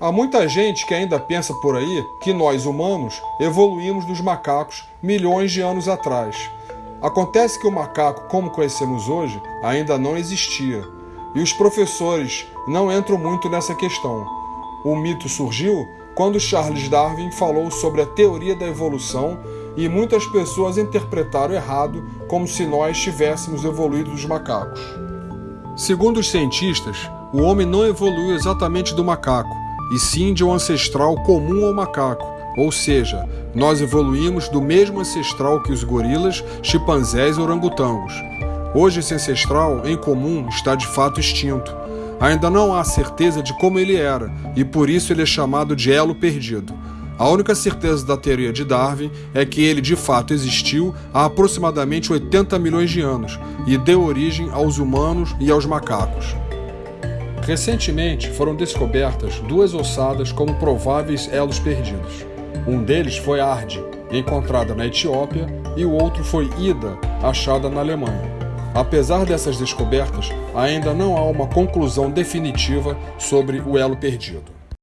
Há muita gente que ainda pensa por aí que nós humanos evoluímos dos macacos milhões de anos atrás. Acontece que o macaco, como conhecemos hoje, ainda não existia. E os professores não entram muito nessa questão. O mito surgiu quando Charles Darwin falou sobre a teoria da evolução e muitas pessoas interpretaram errado como se nós tivéssemos evoluído dos macacos. Segundo os cientistas, o homem não evoluiu exatamente do macaco, e sim de um ancestral comum ao macaco, ou seja, nós evoluímos do mesmo ancestral que os gorilas, chimpanzés e orangotangos. Hoje esse ancestral, em comum, está de fato extinto. Ainda não há certeza de como ele era, e por isso ele é chamado de elo perdido. A única certeza da teoria de Darwin é que ele de fato existiu há aproximadamente 80 milhões de anos e deu origem aos humanos e aos macacos. Recentemente foram descobertas duas ossadas como prováveis elos perdidos. Um deles foi Ardi, encontrada na Etiópia, e o outro foi Ida, achada na Alemanha. Apesar dessas descobertas, ainda não há uma conclusão definitiva sobre o elo perdido.